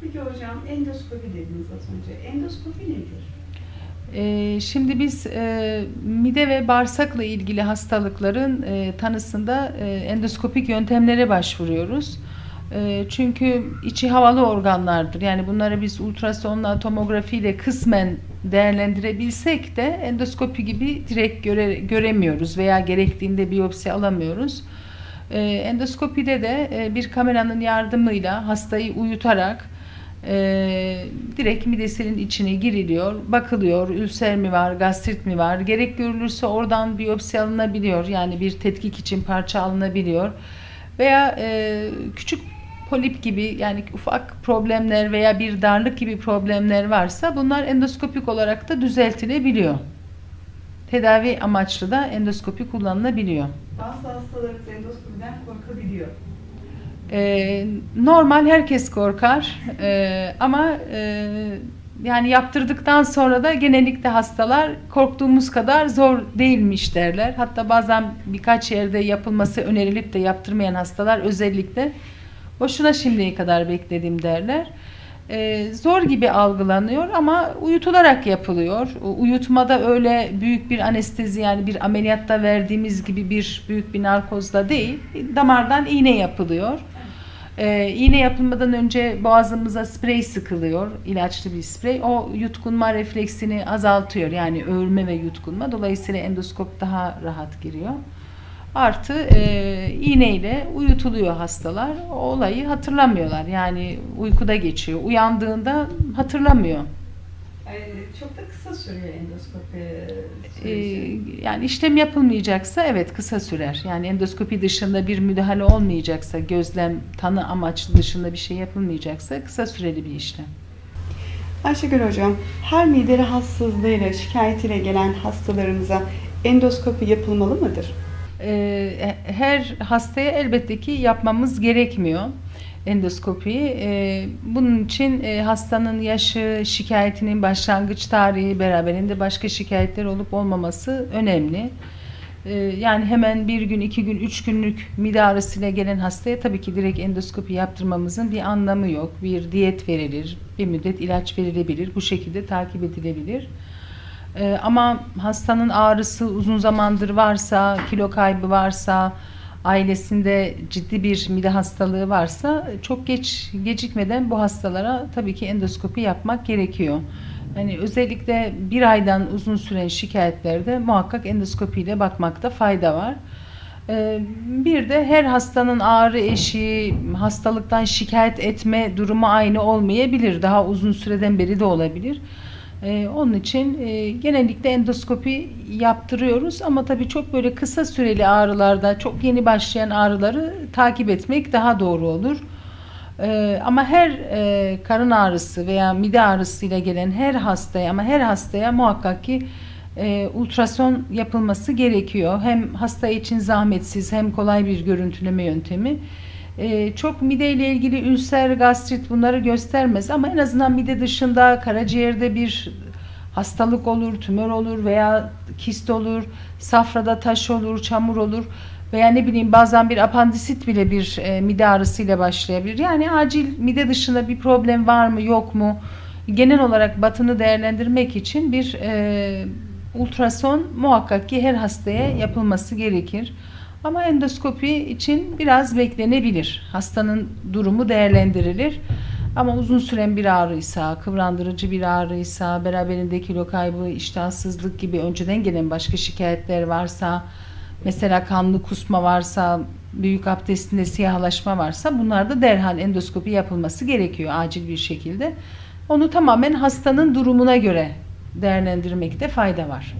Peki hocam endoskopi dediniz az önce. Endoskopi nedir? Ee, Şimdi biz e, mide ve bağırsakla ilgili hastalıkların e, tanısında e, endoskopik yöntemlere başvuruyoruz. E, Çünkü içi havalı organlardır. Yani bunları biz ultrasonla, tomografiyle kısmen değerlendirebilsek de endoskopi gibi direkt göre, göremiyoruz veya gerektiğinde biyopsi alamıyoruz. E, Endoskopide de e, bir kameranın yardımıyla hastayı uyutarak e, direkt midesinin içine giriliyor, bakılıyor, ülser mi var, gastrit mi var, gerek görülürse oradan biyopsi alınabiliyor, yani bir tetkik için parça alınabiliyor veya e, küçük polip gibi yani ufak problemler veya bir darlık gibi problemler varsa bunlar endoskopik olarak da düzeltilebiliyor. Tedavi amaçlı da endoskopi kullanılabiliyor. Bazı hastalarımız endoskopiden korkabiliyor. Ee, normal herkes korkar Ee, ama e, yani yaptırdıktan sonra da genellikle hastalar korktuğumuz kadar zor değilmiş derler. Hatta bazen birkaç yerde yapılması önerilip de yaptırmayan hastalar özellikle boşuna şimdiye kadar bekledim derler. Ee, zor gibi algılanıyor ama uyutularak yapılıyor. Uyutmada öyle büyük bir anestezi yani bir ameliyatta verdiğimiz gibi bir büyük bir narkozda değil, damardan iğne yapılıyor. Ee, iğne yapılmadan önce boğazımıza sprey sıkılıyor, ilaçlı bir sprey. O yutkunma refleksini azaltıyor yani öğürme ve yutkunma. Dolayısıyla endoskop daha rahat giriyor. Artı e, iğneyle uyutuluyor hastalar. O olayı hatırlamıyorlar. Yani uykuda geçiyor. Uyandığında hatırlamıyor. Çok da kısa sürüyor endoskopi Ee, süreci. yani işlem yapılmayacaksa evet kısa sürer. Yani endoskopi dışında bir müdahale olmayacaksa, gözlem, tanı amaçlı dışında bir şey yapılmayacaksa kısa süreli bir işlem. Ayşegül hocam, her mide rahatsızlığıyla, şikayetiyle gelen hastalarımıza endoskopi yapılmalı mıdır? Ee, her hastaya elbette ki yapmamız gerekmiyor endoskopiyi. Ee, bunun için e, hastanın yaşı, şikayetinin başlangıç tarihi, beraberinde başka şikayetler olup olmaması önemli. Ee, yani hemen bir gün, iki gün, üç günlük mide ağrısıyla gelen hastaya tabii ki direkt endoskopi yaptırmamızın bir anlamı yok. Bir diyet verilir, bir müddet ilaç verilebilir, bu şekilde takip edilebilir. Ee, ama hastanın ağrısı uzun zamandır varsa, kilo kaybı varsa, ailesinde ciddi bir mide hastalığı varsa çok geç gecikmeden bu hastalara tabii ki endoskopi yapmak gerekiyor. Yani özellikle bir aydan uzun süren şikayetlerde muhakkak endoskopiyle bakmakta fayda var. Ee, Bir de her hastanın ağrı eşiği, hastalıktan şikayet etme durumu aynı olmayabilir. Daha uzun süreden beri de olabilir. Ee, onun için e, genellikle endoskopi yaptırıyoruz ama tabii çok böyle kısa süreli ağrılarda, çok yeni başlayan ağrıları takip etmek daha doğru olur. Ee, ama her e, karın ağrısı veya mide ağrısıyla gelen her hastaya ama her hastaya muhakkak ki e, ultrason yapılması gerekiyor. Hem hasta için zahmetsiz hem kolay bir görüntüleme yöntemi. E, çok mide ile ilgili ülser, gastrit bunları göstermez ama en azından mide dışında karaciğerde bir hastalık olur, tümör olur veya kist olur, safrada taş olur, çamur olur veya ne bileyim bazen bir apandisit bile bir e, mide ağrısıyla başlayabilir. Yani acil mide dışında bir problem var mı yok mu? Genel olarak batını değerlendirmek için bir e, ultrason muhakkak ki her hastaya yapılması gerekir. Ama endoskopi için biraz beklenebilir. Hastanın durumu değerlendirilir. Ama uzun süren bir ağrıysa, kıvrandırıcı bir ağrıysa, beraberinde kilo kaybı, iştahsızlık gibi önceden gelen başka şikayetler varsa, mesela kanlı kusma varsa, büyük abdestinde siyahlaşma varsa bunlarda derhal endoskopi yapılması gerekiyor acil bir şekilde. Onu tamamen hastanın durumuna göre değerlendirmekte fayda var.